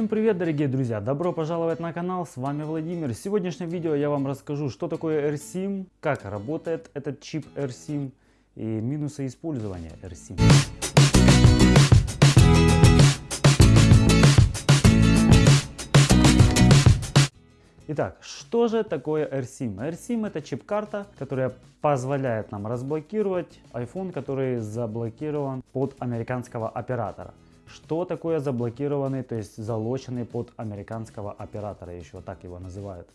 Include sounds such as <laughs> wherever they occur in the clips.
Всем привет, дорогие друзья! Добро пожаловать на канал, с вами Владимир. В сегодняшнем видео я вам расскажу, что такое AirSIM, как работает этот чип AirSIM и минусы использования AirSIM. Итак, что же такое AirSIM? AirSIM это чип-карта, которая позволяет нам разблокировать iPhone, который заблокирован под американского оператора. Что такое заблокированный, то есть залоченный под американского оператора, еще так его называют.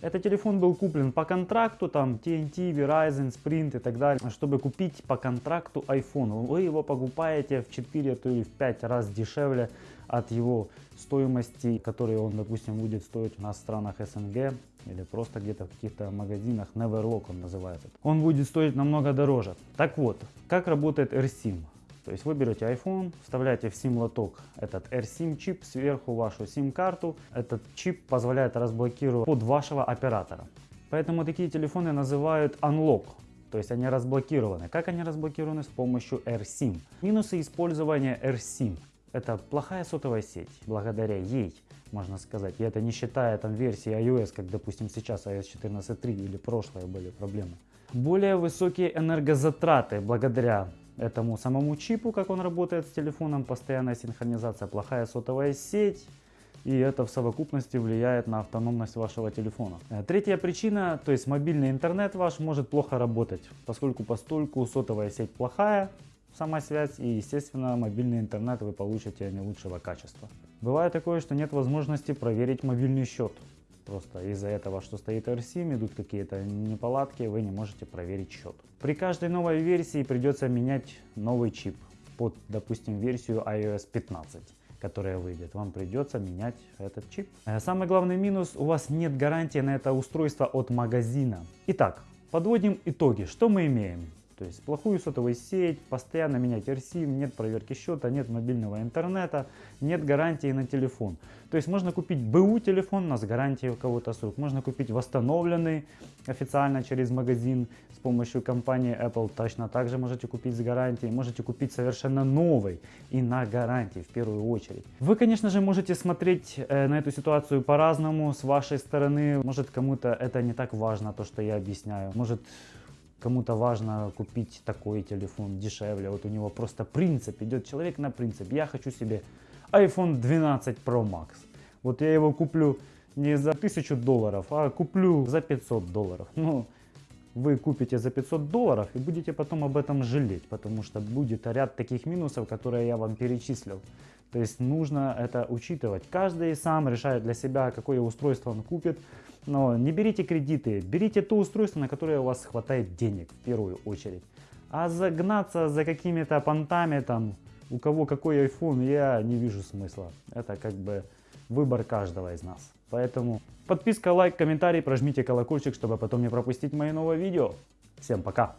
Этот телефон был куплен по контракту, там TNT, Verizon, Sprint и так далее. Чтобы купить по контракту iPhone, вы его покупаете в 4 то или в 5 раз дешевле от его стоимости, которые он, допустим, будет стоить у нас в странах СНГ или просто где-то в каких-то магазинах, Neverlock он называется. Он будет стоить намного дороже. Так вот, как работает AirSIM? То есть вы берете iPhone, вставляете в SIM-лоток этот AirSIM чип, сверху вашу SIM-карту. Этот чип позволяет разблокировать под вашего оператора. Поэтому такие телефоны называют Unlock. То есть они разблокированы. Как они разблокированы? С помощью AirSIM. Минусы использования AirSIM. Это плохая сотовая сеть. Благодаря ей, можно сказать, и это не считая там версии iOS, как допустим сейчас iOS 14.3 или прошлые были проблемы. Более высокие энергозатраты благодаря этому самому чипу, как он работает с телефоном, постоянная синхронизация, плохая сотовая сеть, и это в совокупности влияет на автономность вашего телефона. Э, третья причина, то есть мобильный интернет ваш может плохо работать, поскольку постольку сотовая сеть плохая, сама связь и естественно мобильный интернет вы получите не лучшего качества. Бывает такое, что нет возможности проверить мобильный счет. Просто из-за этого, что стоит RSIM, идут какие-то неполадки, вы не можете проверить счет. При каждой новой версии придется менять новый чип под, допустим, версию iOS 15 которая выйдет, вам придется менять этот чип. Э, самый главный минус, у вас нет гарантии на это устройство от магазина. Итак, подводим итоги. Что мы имеем? То есть плохую сотовую сеть, постоянно менять RSIM, нет проверки счета, нет мобильного интернета, нет гарантии на телефон. То есть можно купить БУ телефон, у нас гарантия у кого-то срок. Можно купить восстановленный официально через магазин с помощью компании Apple. Точно так же можете купить с гарантией. Можете купить совершенно новый и на гарантии в первую очередь. Вы, конечно же, можете смотреть э, на эту ситуацию по-разному с вашей стороны. Может кому-то это не так важно, то, что я объясняю. Может Кому-то важно купить такой телефон дешевле. Вот у него просто принцип. Идет человек на принцип. Я хочу себе iPhone 12 Pro Max. Вот я его куплю не за 1000 долларов, а куплю за 500 долларов. <laughs> Ну, вы купите за 500 долларов и будете потом об этом жалеть, потому что будет ряд таких минусов, которые я вам перечислил. То есть нужно это учитывать. Каждый сам решает для себя, какое устройство он купит. Но не берите кредиты, берите то устройство, на которое у вас хватает денег в первую очередь. А загнаться за какими-то понтами, там, у кого какой iPhone, я не вижу смысла. Это как бы выбор каждого из нас. Поэтому подписка, лайк, комментарий, прожмите колокольчик, чтобы потом не пропустить мои новые видео. Всем пока!